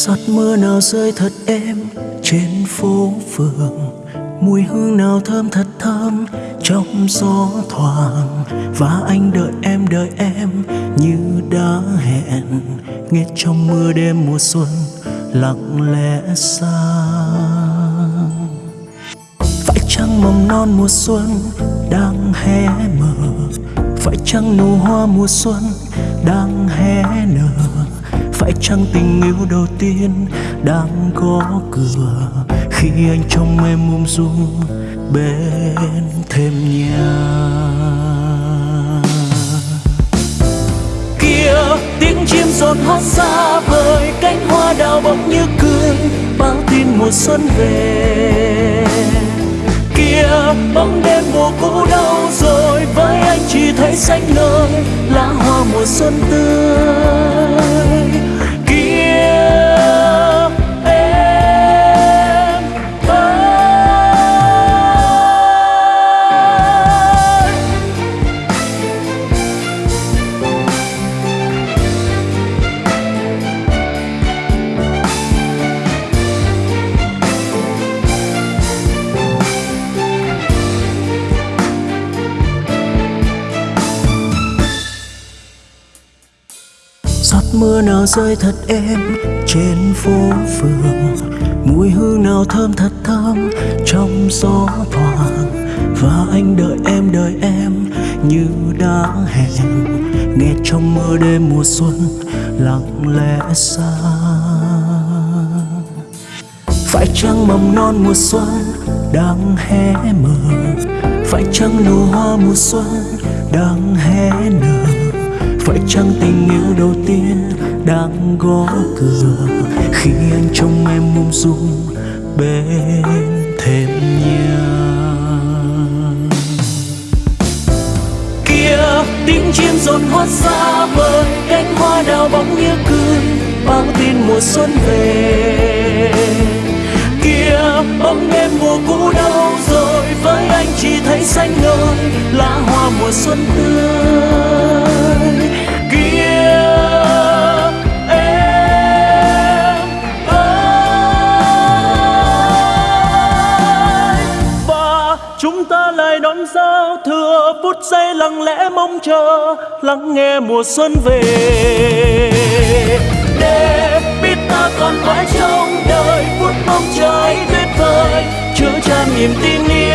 giọt mưa nào rơi thật êm trên phố phường. Mùi hương nào thơm thật thơm trong gió thoảng. Và anh đợi em đợi em như đã hẹn. Nghe trong mưa đêm mùa xuân lặng lẽ xa phải chăng mầm non mùa xuân đang hé mở? Phải chăng nụ hoa mùa xuân đang hé nở? Phải chăng tình yêu đầu tiên đang có cửa? Khi anh trong em um dung bên thêm nhà. Kia, tiếng chim rộn hót xa vời, cánh hoa đào bỗng như cười bao tin mùa xuân về. Kia, bóng đêm mùa cũ đâu rồi, với anh chỉ thấy xanh ngời giọt mưa nào rơi thật êm trên phố phường. Mùi hương nào thơm thật thơm trong gió thoảng. Và anh đợi em đợi em như đã hẹn. Nghe trong mưa đêm mùa xuân lặng lẽ xa. Phải chăng mầm non mùa xuân đang hé mở? Phải chăng nụ hoa mùa xuân đang hé nở? Phải chăng tình yêu đầu tiên đang gõ cửa. Khi anh trong em mông dung bên thêm nhà kia tiếng chim rộn hót xa vời, cánh hoa đào bóng như cười bao tin mùa xuân về. Kia bóng đêm mùa cũ đâu rồi, với anh chỉ thấy xanh ngời, lá hoa mùa xuân tươi. Lại đón giao thừa, phút giây lặng lẽ mong chờ, lắng nghe mùa xuân về. Để biết ta còn mãi trong đời, phút mong chờ ấy tuyệt vời, chứa tràn niềm tin yêu.